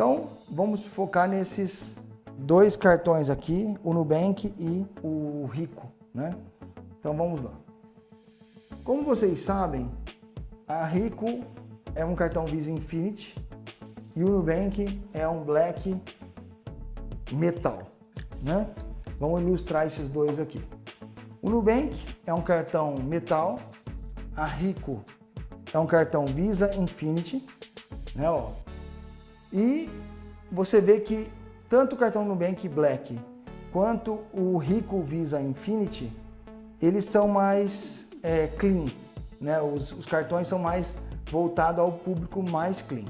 Então, vamos focar nesses dois cartões aqui, o Nubank e o Rico, né? Então vamos lá. Como vocês sabem, a Rico é um cartão Visa Infinity e o Nubank é um Black Metal, né? Vamos ilustrar esses dois aqui. O Nubank é um cartão metal, a Rico é um cartão Visa Infinity, né? Ó. E você vê que tanto o cartão Nubank Black quanto o Rico Visa Infinity, eles são mais é, clean, né? Os, os cartões são mais voltados ao público mais clean.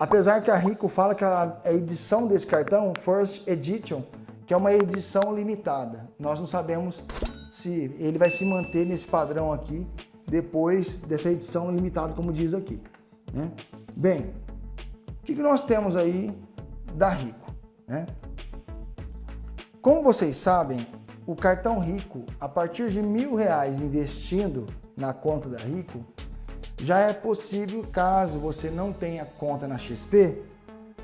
Apesar que a Rico fala que a edição desse cartão, First Edition, que é uma edição limitada. Nós não sabemos se ele vai se manter nesse padrão aqui depois dessa edição limitada, como diz aqui. Né? Bem, o que, nós temos aí da Rico? Né? Como vocês sabem, o cartão Rico, a partir de mil reais investindo na conta da Rico, já é possível, caso você não tenha conta na XP,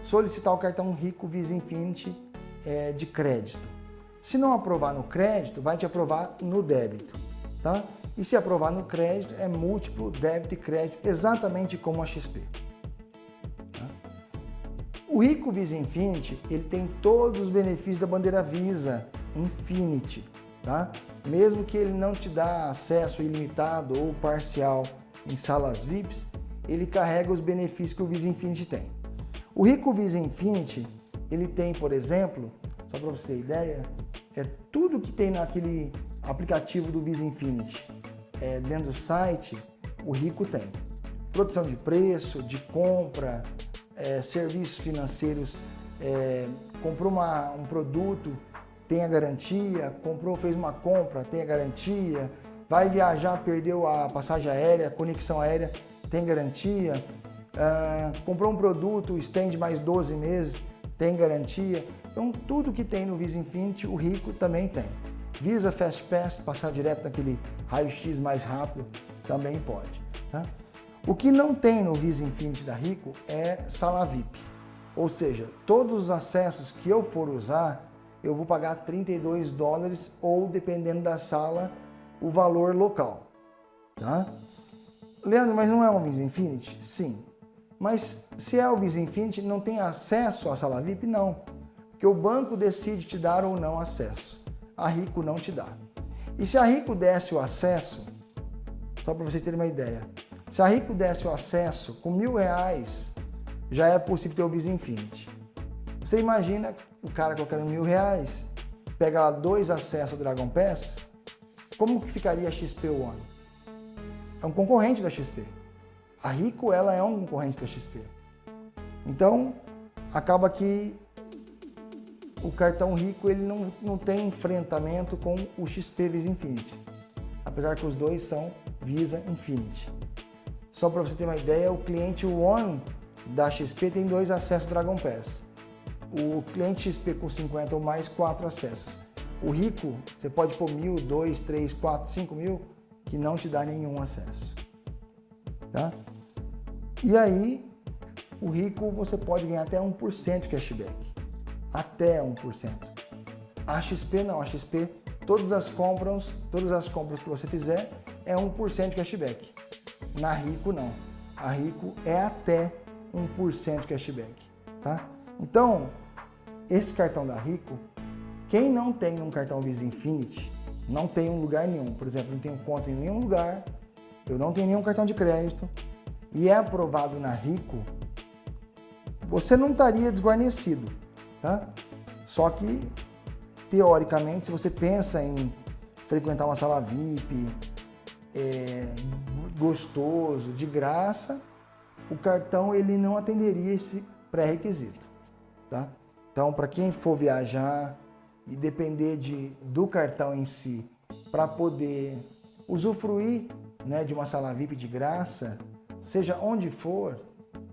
solicitar o cartão Rico Visa Infinity é, de crédito. Se não aprovar no crédito, vai te aprovar no débito, tá? E se aprovar no crédito, é múltiplo débito e crédito, exatamente como a XP. Tá? O Rico Visa Infinity, ele tem todos os benefícios da bandeira Visa Infinity, tá? Mesmo que ele não te dá acesso ilimitado ou parcial em salas VIPs, ele carrega os benefícios que o Visa Infinity tem. O Rico Visa Infinity, ele tem, por exemplo, só para você ter ideia, é tudo que tem naquele aplicativo do Visa Infinity, é, dentro do site, o Rico tem. Produção de preço, de compra, é, serviços financeiros, é, comprou uma, um produto, tem a garantia, comprou, fez uma compra, tem a garantia, vai viajar, perdeu a passagem aérea, conexão aérea, tem garantia, uh, comprou um produto, estende mais 12 meses, tem garantia. Então tudo que tem no Visa Infinity, o Rico também tem. Visa Fast Pass, passar direto naquele raio-x mais rápido, também pode. Tá? O que não tem no Visa Infinity da Rico é sala VIP. Ou seja, todos os acessos que eu for usar, eu vou pagar 32 dólares ou, dependendo da sala, o valor local. Tá? Leandro, mas não é um Visa Infinity? Sim. Mas se é o Visa Infinity, não tem acesso à sala VIP? Não. Porque o banco decide te dar ou não acesso. A Rico não te dá. E se a Rico desse o acesso, só para vocês terem uma ideia, se a Rico desse o acesso com mil reais, já é possível ter o Visa Infinity. Você imagina o cara colocando mil reais, pega lá dois acessos ao Dragon Pass, como que ficaria a XP One? É um concorrente da XP. A Rico, ela é um concorrente da XP. Então, acaba que o cartão Rico ele não, não tem enfrentamento com o XP Visa Infinity. Apesar que os dois são Visa Infinity. Só para você ter uma ideia, o cliente One da XP tem dois acessos Dragon Pass. O cliente XP com 50 ou mais, quatro acessos. O rico, você pode pôr mil, dois, três, quatro, cinco mil, que não te dá nenhum acesso. Tá? E aí, o rico você pode ganhar até 1% de cashback. Até 1%. A XP não, a XP, todas as compras, todas as compras que você fizer é 1% de cashback. Na Rico não. A Rico é até 1% de cashback, tá? Então, esse cartão da Rico quem não tem um cartão Visa Infinity, não tem um lugar nenhum. Por exemplo, não tenho conta em nenhum lugar, eu não tenho nenhum cartão de crédito e é aprovado na Rico, você não estaria desguarnecido, tá? Só que, teoricamente, se você pensa em frequentar uma sala VIP, é, gostoso, de graça, o cartão ele não atenderia esse pré-requisito, tá? Então, para quem for viajar, e depender de, do cartão em si para poder usufruir né, de uma sala VIP de graça, seja onde for,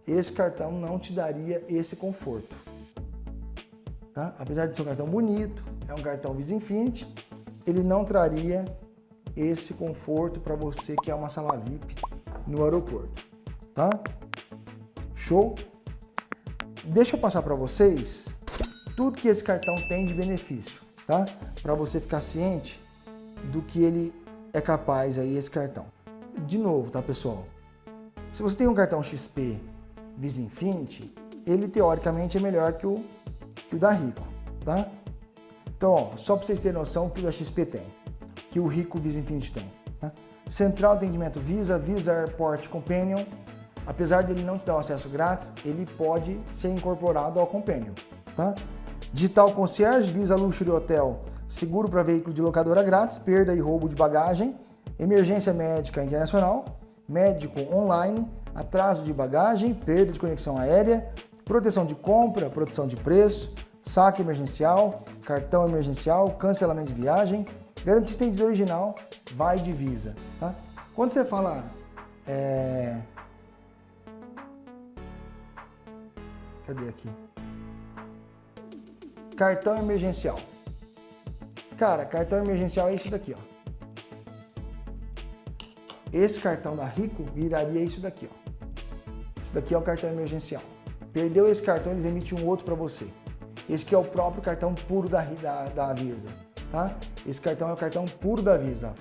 esse cartão não te daria esse conforto. Tá? Apesar de ser um cartão bonito, é um cartão Visa Infinity, ele não traria esse conforto para você que é uma sala VIP no aeroporto, tá? Show? Deixa eu passar para vocês tudo que esse cartão tem de benefício, tá? Para você ficar ciente do que ele é capaz aí, esse cartão. De novo, tá, pessoal? Se você tem um cartão XP Visa Infinity, ele teoricamente é melhor que o, que o da Rico, tá? Então, ó, só para vocês terem noção que o da XP tem, que o Rico Visa Infinity tem. Tá? Central Atendimento Visa, Visa Airport Companion, apesar dele não te dar o acesso grátis, ele pode ser incorporado ao Companion. Tá? Digital Concierge, Visa Luxury Hotel, seguro para veículo de locadora grátis, perda e roubo de bagagem, emergência médica internacional, médico online, atraso de bagagem, perda de conexão aérea, proteção de compra, proteção de preço, saque emergencial, cartão emergencial, cancelamento de viagem, garantia estendida original, vai de Visa. Tá? Quando você fala... É... Cadê aqui? Cartão emergencial. Cara, cartão emergencial é isso daqui, ó. Esse cartão da Rico viraria isso daqui, ó. Isso daqui é o cartão emergencial. Perdeu esse cartão, eles emitem um outro para você. Esse que é o próprio cartão puro da, da, da Visa, tá? Esse cartão é o cartão puro da Visa.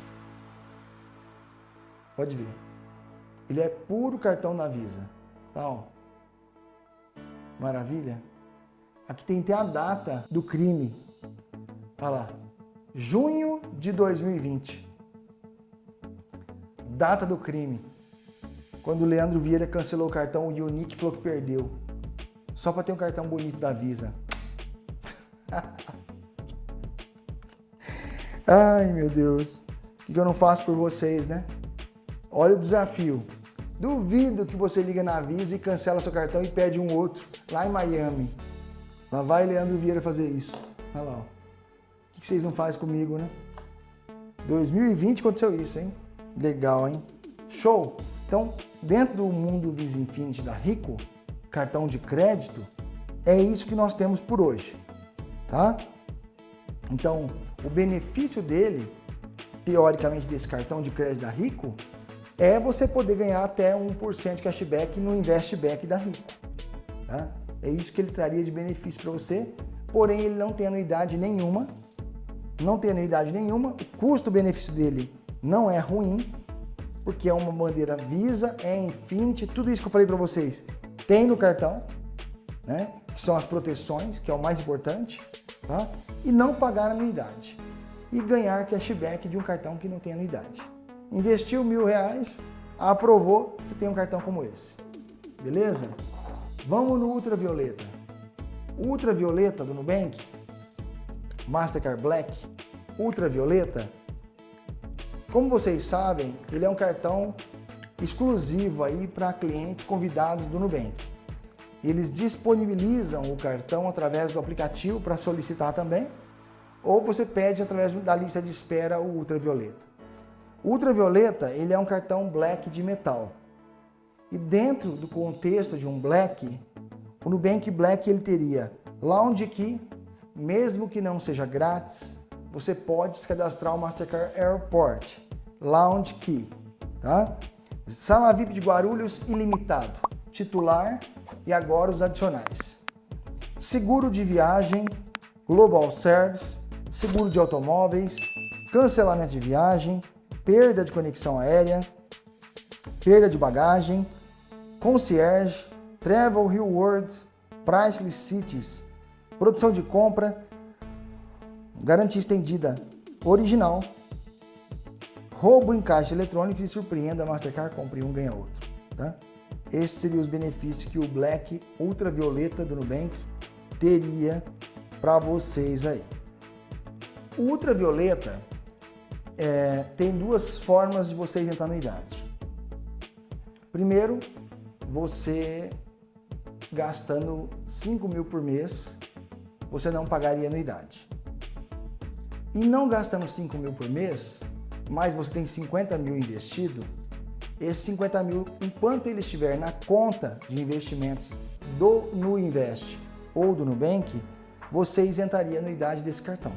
Pode ver. Ele é puro cartão da Visa, tá? Ó. Maravilha. Aqui tem até a data do crime. Olha lá. Junho de 2020. Data do crime. Quando o Leandro Vieira cancelou o cartão, o Unique falou que perdeu. Só para ter um cartão bonito da Visa. Ai, meu Deus. O que eu não faço por vocês, né? Olha o desafio. Duvido que você liga na Visa e cancela seu cartão e pede um outro lá em Miami. Lá vai Leandro Vieira fazer isso. Olha lá. Ó. O que vocês não fazem comigo, né? 2020 aconteceu isso, hein? Legal, hein? Show! Então, dentro do mundo Visa Infinity da Rico, cartão de crédito, é isso que nós temos por hoje, tá? Então, o benefício dele, teoricamente desse cartão de crédito da Rico, é você poder ganhar até 1% de cashback no Investback da Rico, tá? É isso que ele traria de benefício para você, porém ele não tem anuidade nenhuma, não tem anuidade nenhuma, o custo-benefício dele não é ruim, porque é uma bandeira Visa, é Infinity, tudo isso que eu falei para vocês tem no cartão, né? que são as proteções, que é o mais importante, tá? e não pagar anuidade. E ganhar cashback de um cartão que não tem anuidade. Investiu mil reais, aprovou, você tem um cartão como esse. Beleza? Vamos no Ultravioleta. Ultravioleta do Nubank, Mastercard Black, Ultravioleta, como vocês sabem, ele é um cartão exclusivo aí para clientes convidados do Nubank. Eles disponibilizam o cartão através do aplicativo para solicitar também, ou você pede através da lista de espera o Ultravioleta. Ultravioleta ele é um cartão Black de metal. E dentro do contexto de um Black, o Nubank Black ele teria Lounge Key, mesmo que não seja grátis, você pode se cadastrar o Mastercard Airport Lounge Key, tá? Sala VIP de Guarulhos ilimitado, titular e agora os adicionais. Seguro de viagem, Global Service, seguro de automóveis, cancelamento de viagem, perda de conexão aérea, perda de bagagem, concierge, travel rewards, priceless cities, produção de compra, garantia estendida original, roubo em caixa eletrônico e surpreenda Mastercard, compre um, ganha outro. Tá? Esses seriam os benefícios que o Black Ultravioleta do Nubank teria para vocês aí. O Ultravioleta é, tem duas formas de vocês entrar na idade. Primeiro, você gastando 5 mil por mês, você não pagaria anuidade. E não gastando 5 mil por mês, mas você tem 50 mil investido, esses 50 mil, enquanto ele estiver na conta de investimentos do Nuinvest ou do Nubank, você isentaria a anuidade desse cartão.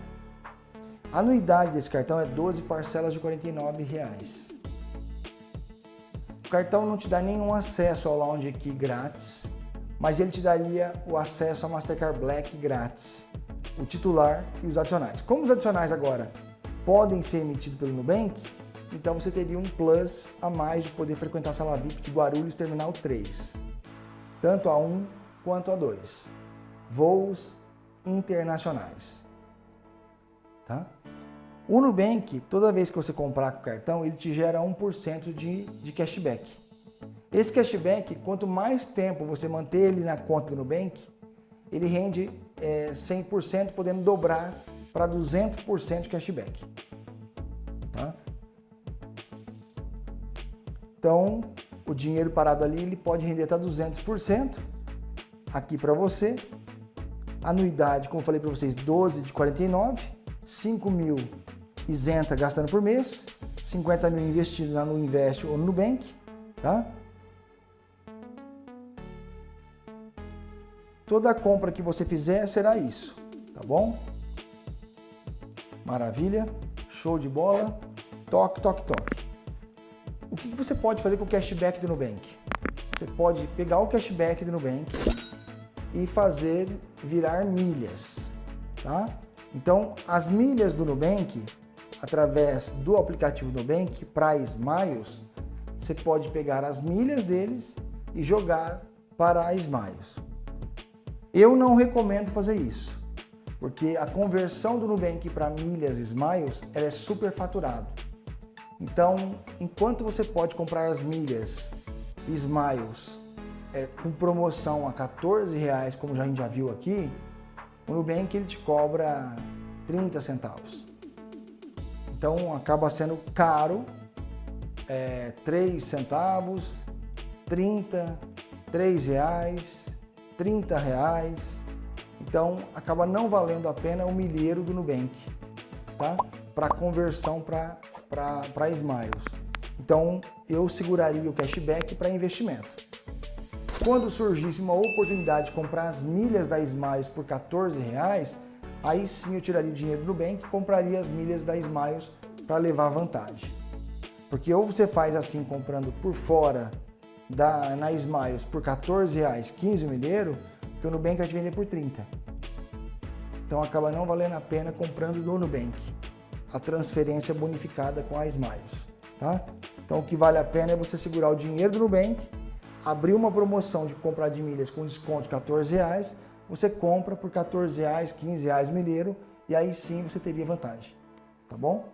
A anuidade desse cartão é 12 parcelas de 49 reais. Cartão não te dá nenhum acesso ao Lounge Key grátis, mas ele te daria o acesso a Mastercard Black grátis, o titular e os adicionais. Como os adicionais agora podem ser emitidos pelo Nubank, então você teria um plus a mais de poder frequentar a sala VIP de Guarulhos Terminal 3, tanto a 1 quanto a 2, voos internacionais. Tá? O Nubank, toda vez que você comprar com o cartão, ele te gera 1% de, de cashback. Esse cashback, quanto mais tempo você manter ele na conta do Nubank, ele rende é, 100%, podendo dobrar para 200% de cashback. Tá? Então, o dinheiro parado ali ele pode render até 200% aqui para você. Anuidade, como eu falei para vocês, 12 de 49, 5 mil isenta gastando por mês, 50 mil investido lá no Invest ou no Nubank, tá? Toda compra que você fizer será isso, tá bom? Maravilha, show de bola, toque, toque, toque. O que você pode fazer com o cashback do Nubank? Você pode pegar o cashback do Nubank e fazer virar milhas, tá? Então, as milhas do Nubank, através do aplicativo Nubank, Price Miles, você pode pegar as milhas deles e jogar para a Smiles. Eu não recomendo fazer isso, porque a conversão do Nubank para milhas Smiles ela é super faturado. Então, enquanto você pode comprar as milhas Smiles é, com promoção a 14 reais, como a gente já viu aqui, o Nubank ele te cobra 30 centavos. Então acaba sendo caro, é, 3 centavos, 30, 3 reais, 30 reais. Então acaba não valendo a pena o milheiro do Nubank, tá? Para conversão para Smiles. Então eu seguraria o cashback para investimento. Quando surgisse uma oportunidade de comprar as milhas da Smiles por 14 reais, aí sim eu tiraria o dinheiro do Nubank e compraria as milhas da Smiles para levar vantagem. Porque ou você faz assim comprando por fora da, na Smiles por 14 reais 15 o milheiro, que o Nubank vai te vender por 30. Então acaba não valendo a pena comprando no Nubank a transferência bonificada com a Smiles. Tá? Então o que vale a pena é você segurar o dinheiro do Nubank, abrir uma promoção de comprar de milhas com desconto de 14 reais, você compra por 14 reais, 15 reais milheiro e aí sim você teria vantagem. Tá bom?